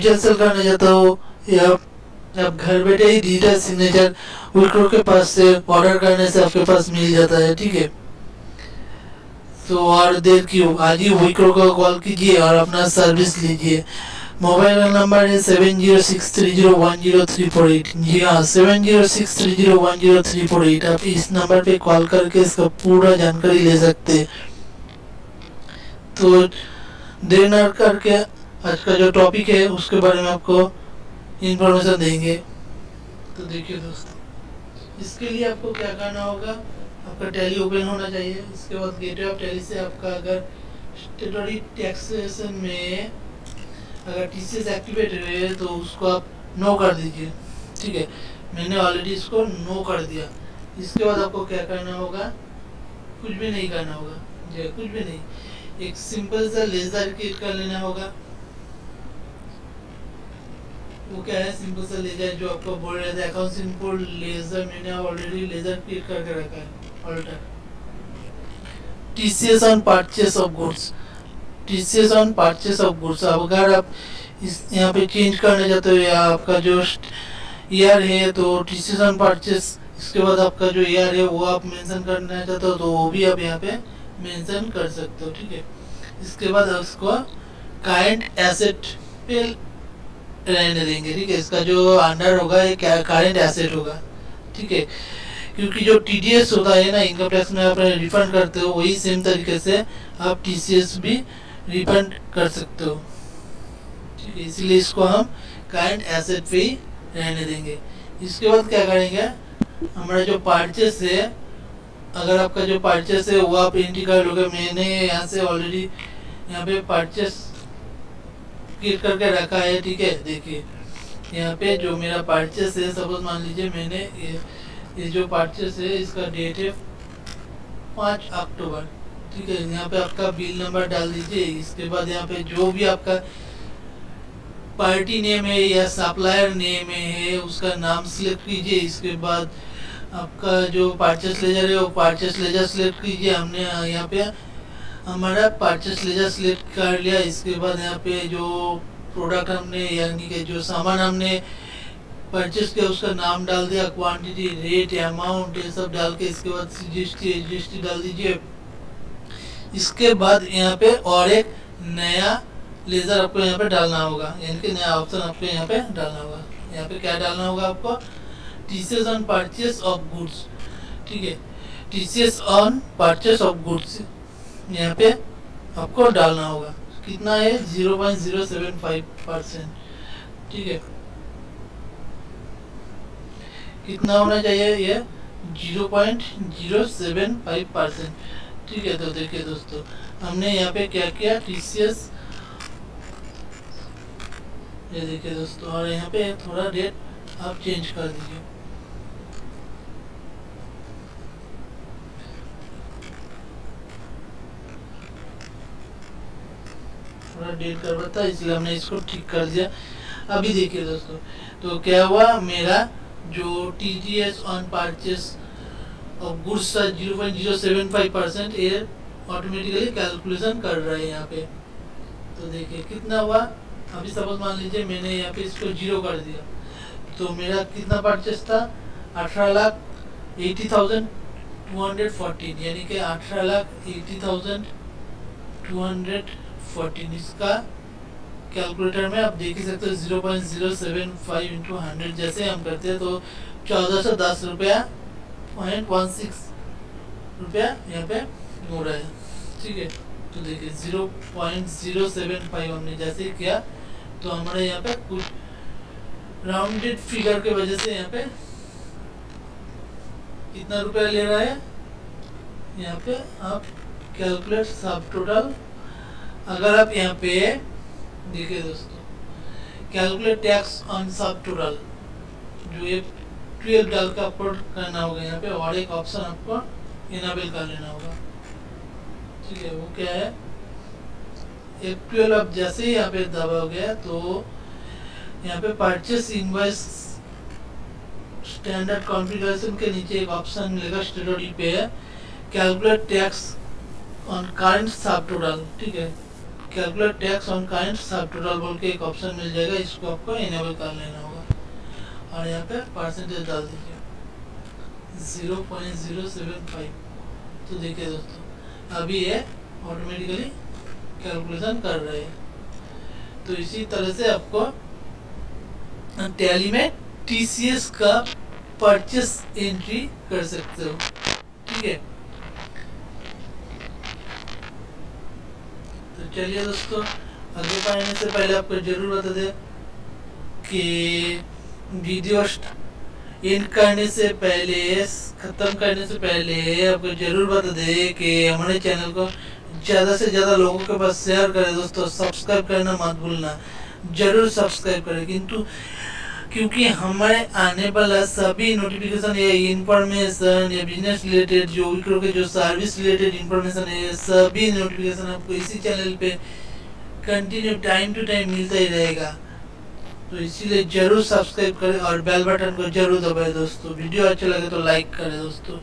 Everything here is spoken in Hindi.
डिजिटल सेल करना चाहते हो या आप घर बैठे ही डिजिटल सिग्नेचर विक्रो के पास से ऑर्डर करने से आपके पास मिल जाता है, ठीक है? तो और देर क्यों आज ही विक्रो को कॉल कीजिए और अपना सर्विस लीजिए। मोबाइल नंबर है seven zero six three zero one zero three four eight जी हाँ seven zero six three zero one zero three four eight आप इस नंबर पे कॉल करके इसका पूरा जानकारी ले सकते हैं। तो देर न करके आज का जो टॉपिक है, उसके बारे में आपको इंफॉर्मेशन देंगे। तो देखिए दोस्तों, इसके लिए आपको क्या करना होगा? आपका टैली ओपन होना चाहिए। इसके बाद गेटवे ऑफ़ टैली से आपका अगर स्टेटरी टैक्सेशन में अगर टी सी एक्टिवेट है तो उसको आप नो कर दीजिए। ठीक है? मैंने ऑलरेडी इसको नो कर दिया। इसके बाद आपको क्या करना होगा? कुछ भी नहीं करना होगा। जी कुछ भी नहीं। एक सिंपल सा लेजर क्रिएट कर लेना होगा। वो क्या है सिंपल सा लेजर जो आपको बोल रहे थे अकाउंट सिंपल लेजर मैंने ऑलरेडी लेजर क्रिएट करके रखा है alter TCS on purchase of goods TCS on purchase of goods अब अगर आप इस यहाँ पे चेंज करना चाहते हो या आपका जो ईयर है तो टीसीएस ऑन परचेस इसके बाद आपका जो ईयर है, वो आप मेंशन करना चाहते हो तो वो भी आप यहाँ पे मेंशन कर सकते हो, ठीक है? इसके बाद उसको कारेंट एसेट पे रहने देंगे, ठीक है? इसका जो अंडर होगा, ये क्या करेंट एसेट होगा, ठीक है? क्योंकि जो टीडीएस होता है ना इनकम टैक्स में आप रिफंड करते हो, वही सेम तरीके से आप टी भी रिफंड कर सकते हो, ठीक है? इसलिए इसको हम करेंट एसेट पे ही रहने देंगे। इसके बाद क्या करेंगे? हमारा जो पार्चेस है, अगर आपका जो परचेस है, वो आप एंट्री कर लोगे, मैंने यहाँ से ऑलरेडी यहाँ पे परचेस क्लिक करके रखा है ठीक है? देखिए यहाँ पे जो मेरा परचेस है सपोज़ मान लीजिए मैंने ये, ये जो परचेस है इसका डेट है पाँच अक्टूबर ठीक है? यहाँ पे आपका बिल नंबर डाल दीजिए इसके बाद यहाँ पे जो भी आपका पार्टी नेम है या सप्लायर नेम है उसका नाम सिलेक्ट कीजिए इसके बाद आपका जो पार्चेस लेजर है वो पार्चेस लेजर सिलेक्ट कीजिए हमने यहाँ पे हमारा परचेस लेजर सिलेक्ट कर लिया। इसके बाद यहाँ पे जो प्रोडक्ट हमने, यानी कि जो सामान हमने परचेस किया, उसका नाम डाल दिया क्वांटिटी रेट अमाउंट ये सब डाल के इसके बाद जी एस डाल दीजिए। इसके बाद यहाँ पे और एक नया लेजर आपको यहाँ पे डालना होगा। यानी कि नया ऑप्शन आपको यहाँ पे डालना होगा। यहाँ पे क्या डालना होगा आपको? TCS on purchase of goods ठीक है? TCS on purchase of goods यहाँ पे आपको डालना होगा। कितना है? Zero point zero seven five percent ठीक है? कितना होना चाहिए ये? Zero point zero seven five percent ठीक है तो देखिए दोस्तों, हमने यहाँ पे क्या किया? टीसीएस ये देखिए दोस्तों, और यहाँ पे थोड़ा डेट आप चेंज कर दीजिए। थोड़ा डेट कर था इसलिए हमने इसको ठीक कर दिया। अभी देखिए दोस्तों तो क्या हुआ? मेरा जो T G S on purchase of goods था zero point zero seven five percent ये ऑटोमेटिकली कैलकुलेशन कर रहा है यहाँ पे। तो देखिए, कितना हुआ? अभी सपोज़ मान लीजिए मैंने यहाँ पे इसको ज़ीरो कर दिया। तो मेरा कितना परचेस था? अठारह lakh eighty thousand two hundred fourteen, यानी कि अठारह lakh eighty thousand two hundred fourteen इसका कैलकुलेटर में आप देख ही सकते हो zero point zero seven five into hundred जैसे हम करते हैं तो चौदह सौ दस रुपया पॉइंट वन सिक्स रुपया यहाँ पे हो रहा है। ठीक है तो देखिए zero point zero seven five हमने जैसे किया तो हमारे यहाँ पे कुछ राउंडेड फिगर के वजह से यहाँ पे कितना रुपया ले रहा है? यहाँ पे आप कैलकुलेट सब टोटल अगर आप यहाँ पे देखिए दोस्तों calculate tax on sub total जो ये ट्वेल्व डाल के आपको करना होगा यहाँ पे, और एक ऑप्शन आपको इनाबल कर लेना होगा। ठीक है, वो क्या है? एक ट्वेल्व आप जैसे ही यहाँ पे दबाओगे तो यहाँ पे परचेस इनवाइस स्टैंडर्ड कॉन्फ़िगरेशन के नीचे एक ऑप्शन मिलेगा स्टेटरी पे calculate tax on current sub total ठीक है calculate tax on kind sub total बोल के एक ऑप्शन मिल जाएगा, इसको आपको इनेबल कर लेना होगा। और यहाँ पे परसेंटेज डाल दीजिए। Zero point zero seven five तो देखिए दोस्तों, अभी ये ऑटोमेटिकली कैलकुलेशन कर रहे हैं। तो इसी तरह से आपको टैली में टीसीएस का परचेस एंट्री कर सकते हो। ठीक है? चलिए दोस्तों, आगे बढ़ने से पहले आपको ज़रूर बता दें कि वीडियो इन करने से पहले, ख़त्म करने से पहले आपको ज़रूर बता दें कि हमारे चैनल को ज़्यादा से ज़्यादा लोगों के पास शेयर करें दोस्तों सब्सक्राइब करना मत भूलना। ज़रूर सब्सक्राइब करें, किंतु क्योंकि हमारे आने वाला सभी नोटिफिकेशन या इन्फॉर्मेशन या बिज़नेस रिलेटेड जो विक्रो के जो सर्विस रिलेटेड इन्फॉर्मेशन है सभी नोटिफिकेशन आपको इसी चैनल पे कंटिन्यू टाइम टू टाइम मिलता ही रहेगा। तो इसीलिए ज़रूर सब्सक्राइब करें और बेल बटन को ज़रूर दबाएँ दोस्तों। वीडियो अच्छा लगे तो लाइक करें दोस्तों।